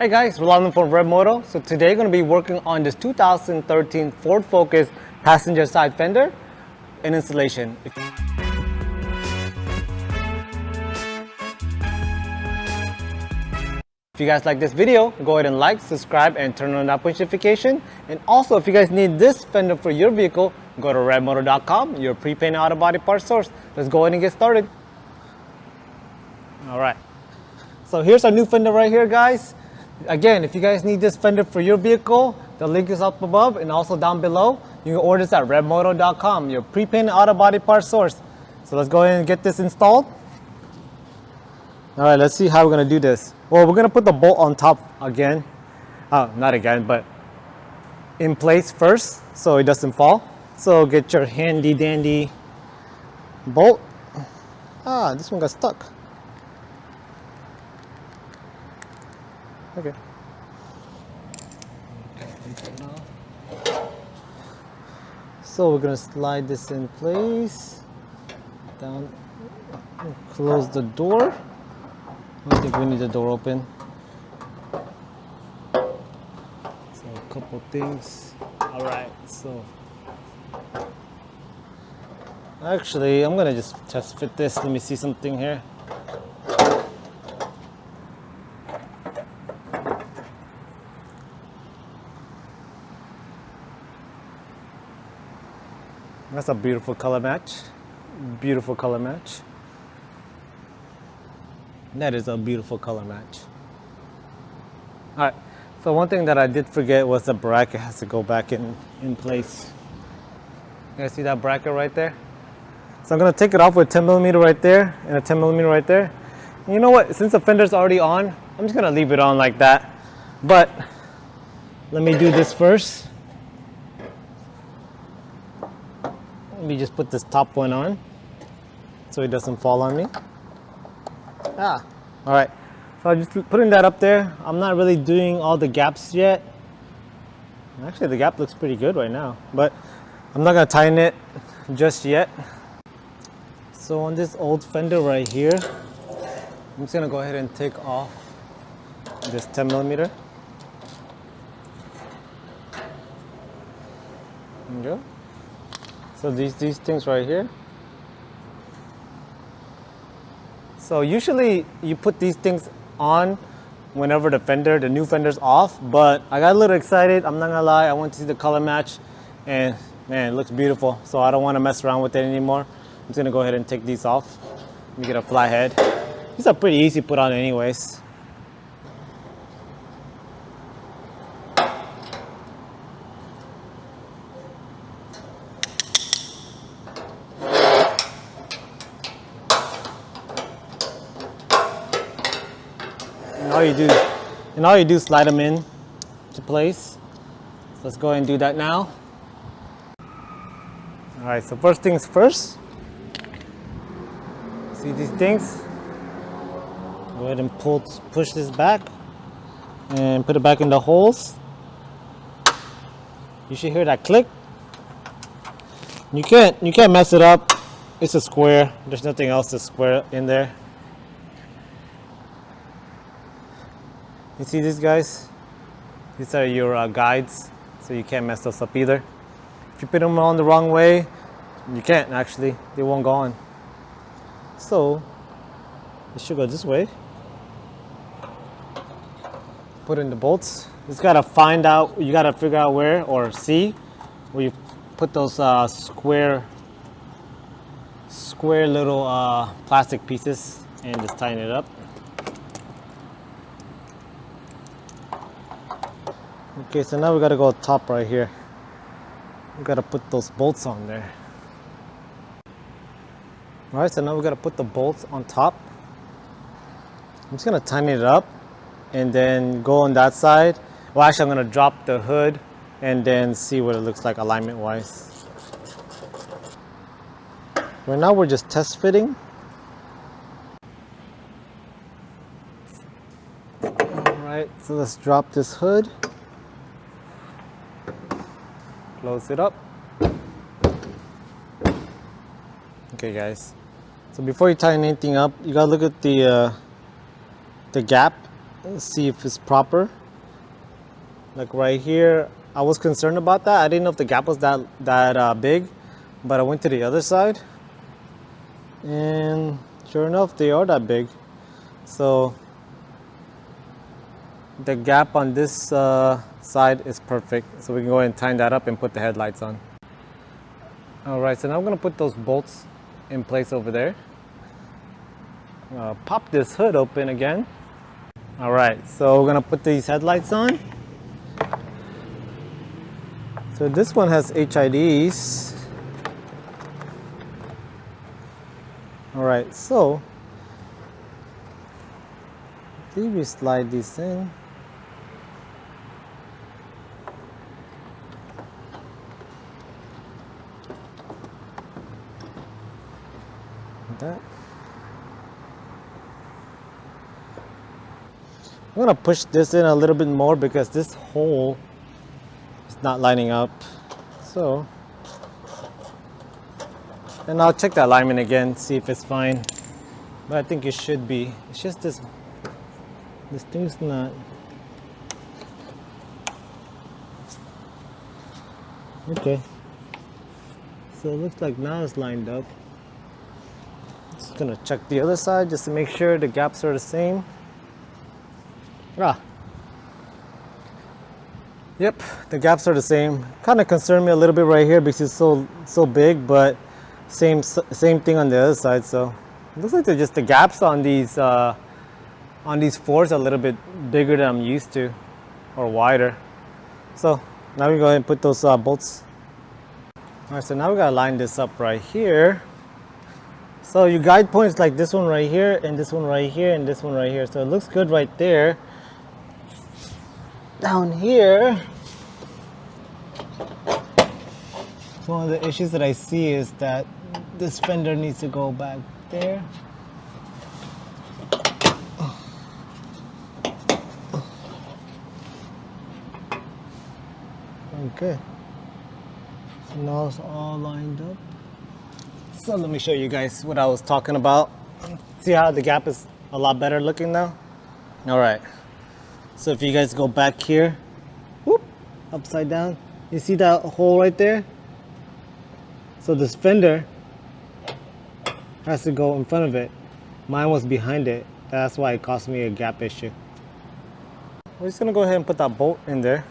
Hey guys, Rolando from Red Moto. So today we're going to be working on this 2013 Ford Focus passenger side fender and installation. If you guys like this video, go ahead and like, subscribe, and turn on that push notification. And also, if you guys need this fender for your vehicle, go to redmoto.com, your pre-painted auto body part source. Let's go ahead and get started. All right. So here's our new fender right here, guys. Again, if you guys need this fender for your vehicle, the link is up above and also down below. You can order this at redmoto.com, your pre-painted auto body part source. So let's go ahead and get this installed. All right, let's see how we're gonna do this. Well, we're gonna put the bolt on top again. Oh, not again, but in place first so it doesn't fall. So get your handy dandy bolt. Ah, this one got stuck. Okay. So we're gonna slide this in place. Down, close the door. I think we need the door open. So a couple things. All right, so. Actually, I'm gonna just test fit this. Let me see something here. That's a beautiful color match. Beautiful color match. That is a beautiful color match. All right, so one thing that I did forget was the bracket has to go back in, in place. You guys see that bracket right there? So I'm gonna take it off with 10 millimeter right there and a 10 millimeter right there. And you know what, since the fender's already on, I'm just gonna leave it on like that. But let me do this first. Let me just put this top one on so it doesn't fall on me. Ah, all right. So I'm just putting that up there. I'm not really doing all the gaps yet. Actually, the gap looks pretty good right now, but I'm not gonna tighten it just yet. So on this old fender right here, I'm just gonna go ahead and take off this 10 millimeter. There you go. So these, these things right here. So usually you put these things on whenever the fender, the new fender's off, but I got a little excited. I'm not gonna lie, I want to see the color match and man, it looks beautiful. So I don't wanna mess around with it anymore. I'm just gonna go ahead and take these off. Let me get a flathead. These are pretty easy to put on anyways. All you do, and all you do is slide them in to place. So let's go ahead and do that now. All right, so first things first. See these things? Go ahead and pull, push this back and put it back in the holes. You should hear that click. You can't, you can't mess it up. It's a square. There's nothing else to square in there. You see these guys? These are your uh, guides, so you can't mess those up either. If you put them on the wrong way, you can't actually, they won't go on. So, it should go this way. Put in the bolts. Just gotta find out, you gotta figure out where, or see, where you put those uh, square, square little uh, plastic pieces and just tighten it up. Okay, so now we gotta go top right here. We gotta put those bolts on there. All right, so now we gotta put the bolts on top. I'm just gonna tighten it up and then go on that side. Well, actually, I'm gonna drop the hood and then see what it looks like alignment wise. Right now, we're just test fitting. All right, so let's drop this hood. Close it up. Okay, guys. So before you tighten anything up, you gotta look at the uh, the gap see if it's proper. Like right here, I was concerned about that. I didn't know if the gap was that, that uh, big, but I went to the other side and sure enough, they are that big. So the gap on this uh, side is perfect. So we can go ahead and tighten that up and put the headlights on. All right, so now I'm gonna put those bolts in place over there. Uh, pop this hood open again. All right, so we're gonna put these headlights on. So this one has HIDs. All right, so if we slide this in. That. I'm gonna push this in a little bit more because this hole is not lining up. So, and I'll check the alignment again, see if it's fine. But I think it should be. It's just this, this thing's not. Okay. So it looks like now it's lined up. Gonna check the other side just to make sure the gaps are the same. Ah. Yep, the gaps are the same. Kind of concerned me a little bit right here because it's so so big, but same same thing on the other side. So looks like they're just the gaps on these uh, on these Fords a little bit bigger than I'm used to, or wider. So now we go ahead and put those uh, bolts. All right, so now we gotta line this up right here. So your guide points like this one right here, and this one right here, and this one right here. So it looks good right there down here, one of the issues that I see is that this fender needs to go back there. Okay. So now it's all lined up. So let me show you guys what I was talking about. See how the gap is a lot better looking now? All right. So if you guys go back here, whoop, upside down, you see that hole right there? So this fender has to go in front of it. Mine was behind it. That's why it caused me a gap issue. We're just gonna go ahead and put that bolt in there.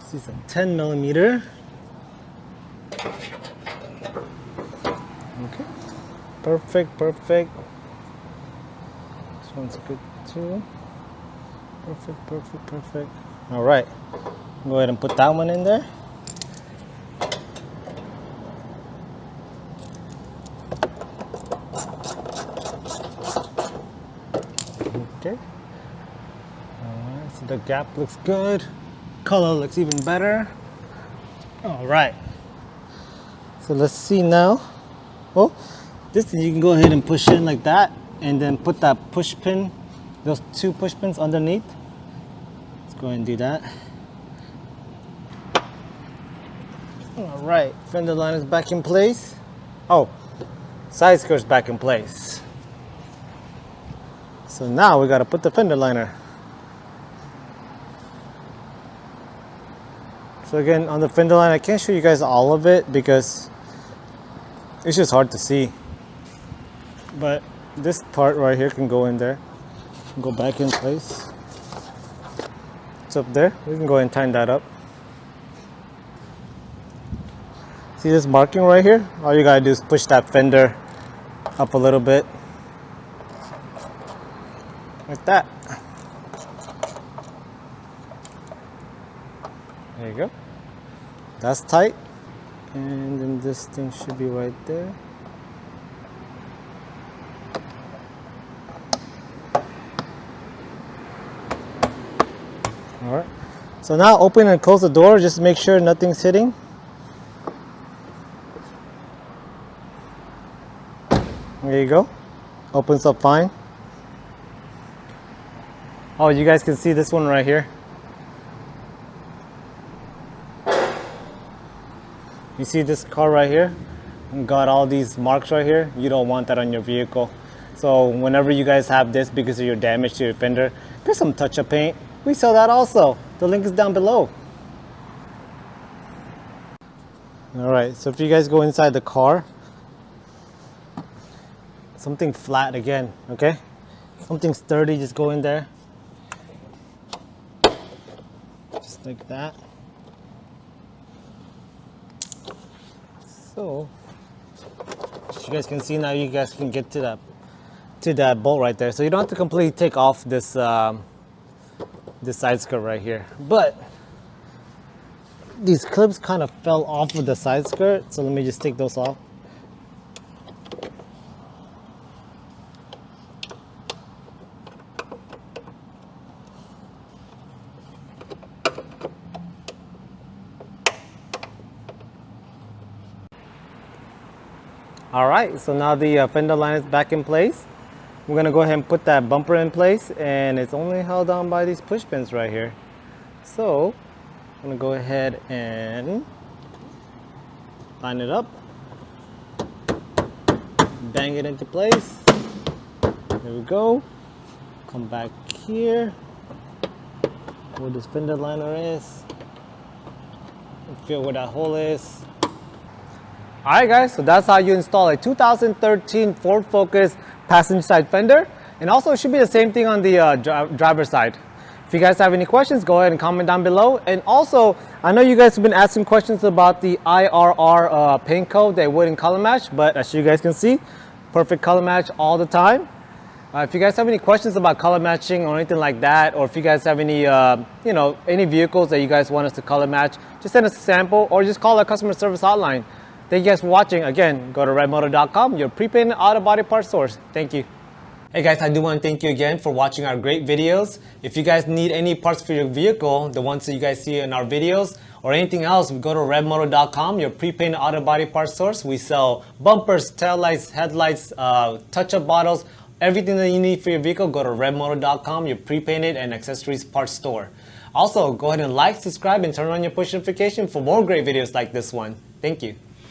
This is a 10 millimeter. Perfect, perfect. This one's good too Perfect, perfect, perfect. All right, go ahead and put that one in there. Okay. All right, so the gap looks good. Color looks even better. All right. So let's see now. Oh, this you can go ahead and push in like that and then put that push pin those two push pins underneath. Let's go ahead and do that. All right, fender line is back in place. Oh, side skirt's back in place. So now we gotta put the fender liner. So again, on the fender line, I can't show you guys all of it because it's just hard to see. But this part right here can go in there go back in place. It's up there. We can go and tighten that up. See this marking right here? All you gotta do is push that fender up a little bit. Like that. There you go. That's tight. And then this thing should be right there. All right so now open and close the door just make sure nothing's hitting. There you go. Opens up fine. Oh you guys can see this one right here. You see this car right here? Got all these marks right here? You don't want that on your vehicle. So whenever you guys have this because of your damage to your fender, get some touch-up paint. We sell that also. The link is down below. All right, so if you guys go inside the car, something flat again, okay? Something sturdy, just go in there. Just like that. So, as you guys can see now, you guys can get to that to that bolt right there. So you don't have to completely take off this um, this side skirt right here. But these clips kind of fell off of the side skirt, so let me just take those off. All right, so now the uh, fender line is back in place. We're gonna go ahead and put that bumper in place and it's only held on by these push pins right here. So I'm gonna go ahead and line it up, bang it into place. There we go. Come back here where this fender liner is. Feel where that hole is. Alright guys, so that's how you install a 2013 Ford Focus passenger side fender. And also it should be the same thing on the uh, dri driver side. If you guys have any questions, go ahead and comment down below. And also, I know you guys have been asking questions about the IRR uh, paint code that wouldn't color match, but as you guys can see, perfect color match all the time. Uh, if you guys have any questions about color matching or anything like that, or if you guys have any, uh, you know, any vehicles that you guys want us to color match, just send us a sample or just call our customer service hotline. Thank you guys for watching. Again, go to redmoto.com, your prepaid auto body parts source. Thank you. Hey guys, I do want to thank you again for watching our great videos. If you guys need any parts for your vehicle, the ones that you guys see in our videos, or anything else, go to redmoto.com, your prepaid auto body parts source. We sell bumpers, taillights, headlights, uh, touch-up bottles, everything that you need for your vehicle, go to redmoto.com, your pre-painted and accessories parts store. Also, go ahead and like, subscribe, and turn on your push notification for more great videos like this one. Thank you.